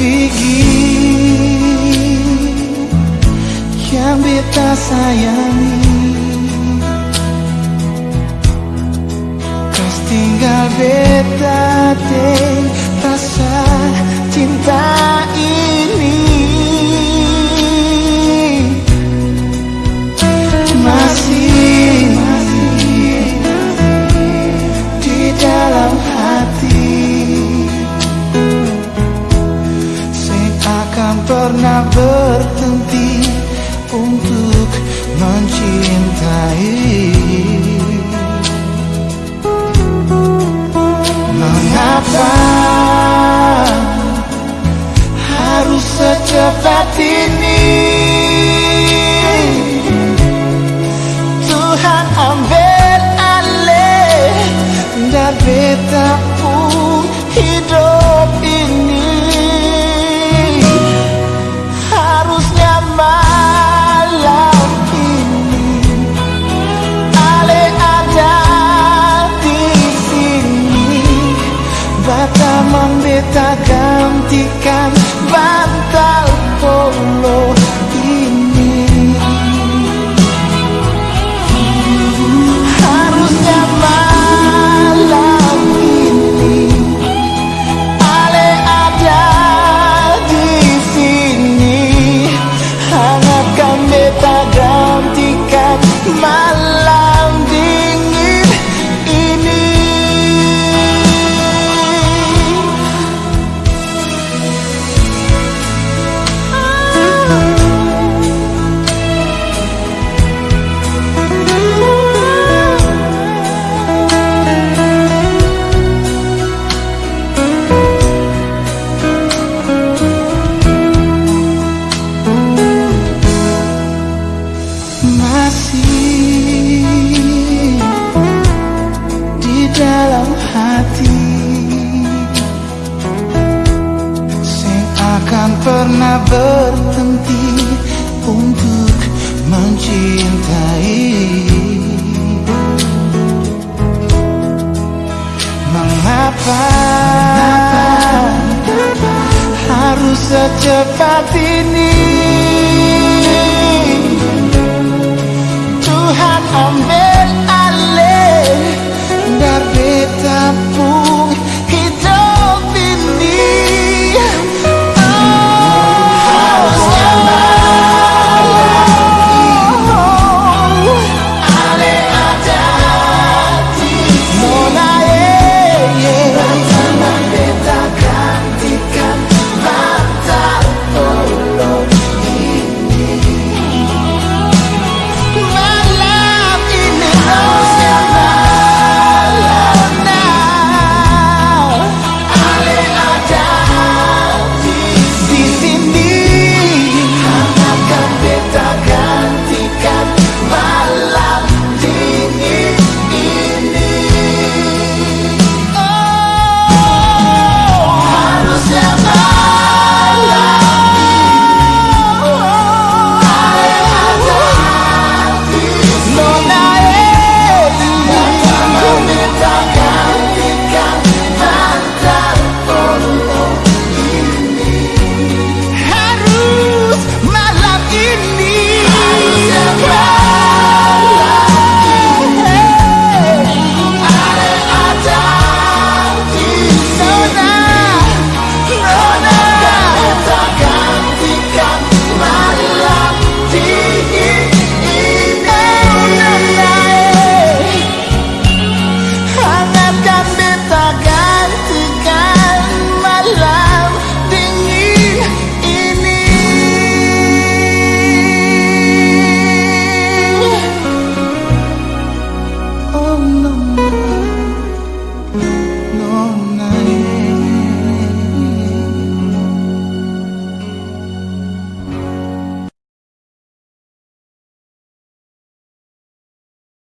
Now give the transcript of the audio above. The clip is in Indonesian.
Sufigi yang beta sayangi pernah berhenti untuk mencintai ficar. berhenti untuk mencintai. Mengapa harus secepat ini